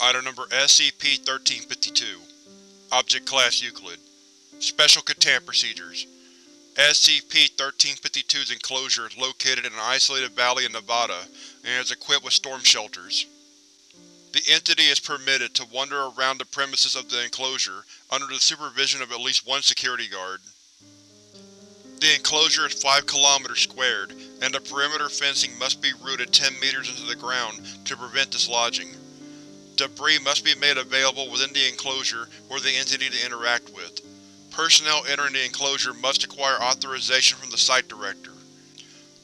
Item Number SCP-1352 Object Class Euclid Special Containment Procedures SCP-1352's enclosure is located in an isolated valley in Nevada and is equipped with storm shelters. The entity is permitted to wander around the premises of the enclosure under the supervision of at least one security guard. The enclosure is 5 km squared, and the perimeter fencing must be rooted 10 meters into the ground to prevent dislodging. Debris must be made available within the enclosure for the entity to interact with. Personnel entering the enclosure must acquire authorization from the Site Director.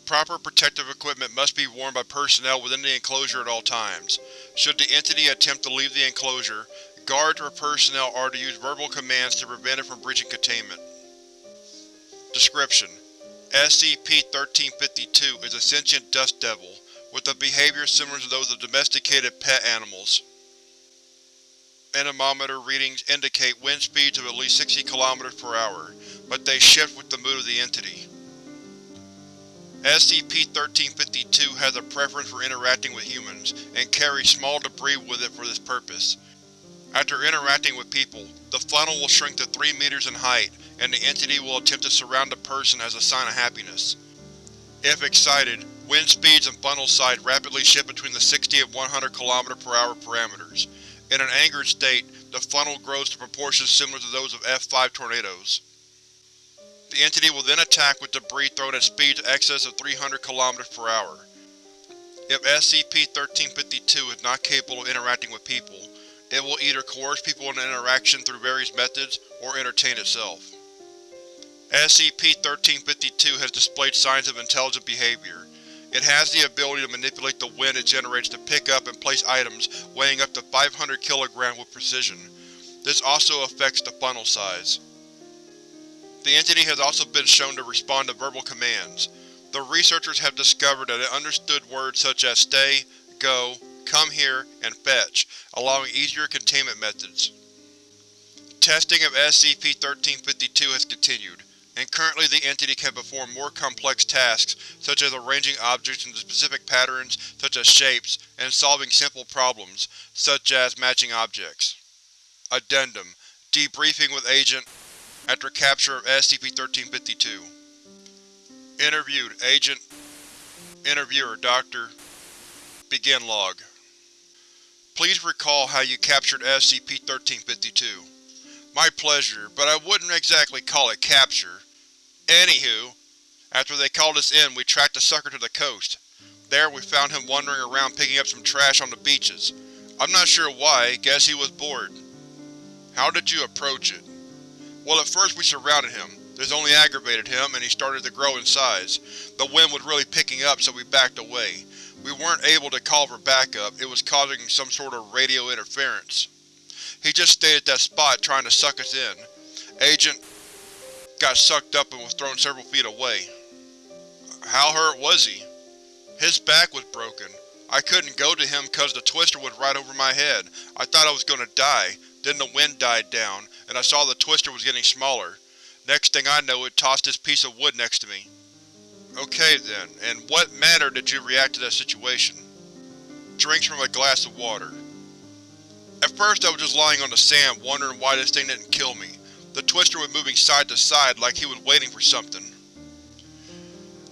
Proper protective equipment must be worn by personnel within the enclosure at all times. Should the entity attempt to leave the enclosure, guards or personnel are to use verbal commands to prevent it from breaching containment. Description: SCP-1352 is a sentient dust devil, with a behavior similar to those of domesticated pet animals. Anemometer readings indicate wind speeds of at least 60 km per hour, but they shift with the mood of the entity. SCP-1352 has a preference for interacting with humans, and carries small debris with it for this purpose. After interacting with people, the funnel will shrink to 3 meters in height, and the entity will attempt to surround the person as a sign of happiness. If excited, wind speeds and funnel size rapidly shift between the 60 and 100 km per hour parameters. In an angered state, the funnel grows to proportions similar to those of F5 tornadoes. The entity will then attack with debris thrown at speeds excess of 300 km per hour. If SCP-1352 is not capable of interacting with people, it will either coerce people into interaction through various methods, or entertain itself. SCP-1352 has displayed signs of intelligent behavior. It has the ability to manipulate the wind it generates to pick up and place items weighing up to 500 kg with precision. This also affects the funnel size. The entity has also been shown to respond to verbal commands. The researchers have discovered that it understood words such as stay, go, come here, and fetch, allowing easier containment methods. Testing of SCP-1352 has continued, and currently the entity can perform more complex tasks such as arranging objects into specific patterns such as shapes, and solving simple problems, such as matching objects. Addendum: Debriefing with Agent after capture of SCP-1352 Interviewed, Agent Interviewer, Dr. Begin log. Please recall how you captured SCP-1352. My pleasure, but I wouldn't exactly call it capture. Anywho, after they called us in, we tracked the sucker to the coast. There we found him wandering around picking up some trash on the beaches. I'm not sure why, guess he was bored. How did you approach it? Well at first we surrounded him. This only aggravated him, and he started to grow in size. The wind was really picking up, so we backed away. We weren't able to call for backup, it was causing some sort of radio interference. He just stayed at that spot trying to suck us in. Agent got sucked up and was thrown several feet away. How hurt was he? His back was broken. I couldn't go to him cause the twister was right over my head. I thought I was gonna die. Then the wind died down, and I saw the twister was getting smaller. Next thing I know it tossed this piece of wood next to me. Okay then, in what manner did you react to that situation? Drinks from a glass of water. At first I was just lying on the sand wondering why this thing didn't kill me. The twister was moving side to side like he was waiting for something.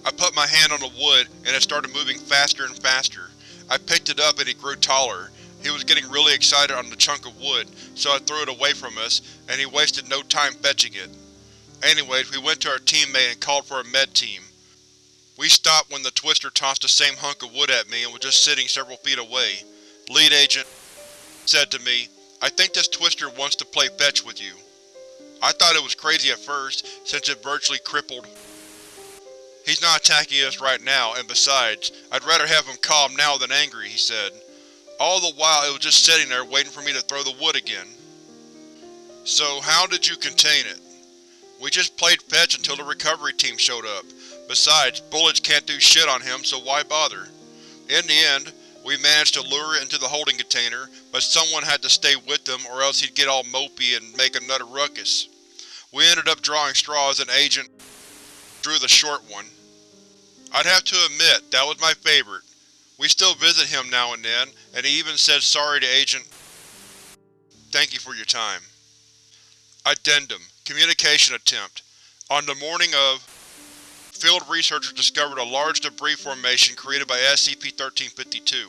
I put my hand on the wood and it started moving faster and faster. I picked it up and he grew taller. He was getting really excited on the chunk of wood, so I threw it away from us, and he wasted no time fetching it. Anyways, we went to our teammate and called for a med team. We stopped when the twister tossed the same hunk of wood at me and was just sitting several feet away. Lead agent said to me, I think this twister wants to play fetch with you. I thought it was crazy at first, since it virtually crippled. He's not attacking us right now, and besides, I'd rather have him calm now than angry, he said. All the while it was just sitting there waiting for me to throw the wood again. So how did you contain it? We just played fetch until the recovery team showed up. Besides, bullets can't do shit on him, so why bother? In the end, we managed to lure it into the holding container, but someone had to stay with him or else he'd get all mopey and make another ruckus. We ended up drawing straws and Agent drew the short one. I'd have to admit, that was my favorite. We still visit him now and then, and he even said sorry to Agent thank you for your time. Addendum Communication Attempt On the morning of, field researchers discovered a large debris formation created by SCP-1352.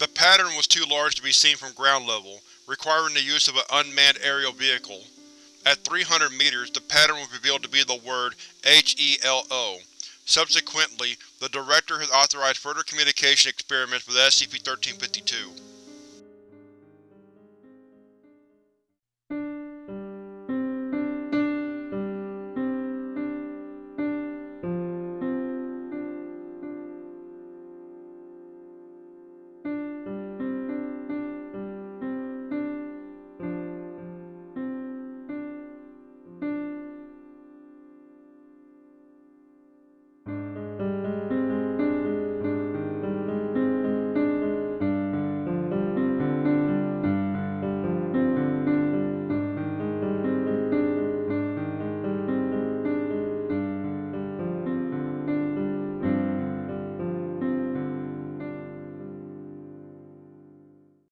The pattern was too large to be seen from ground level, requiring the use of an unmanned aerial vehicle. At 300 meters, the pattern was revealed to be the word HELO. Subsequently, the Director has authorized further communication experiments with SCP-1352.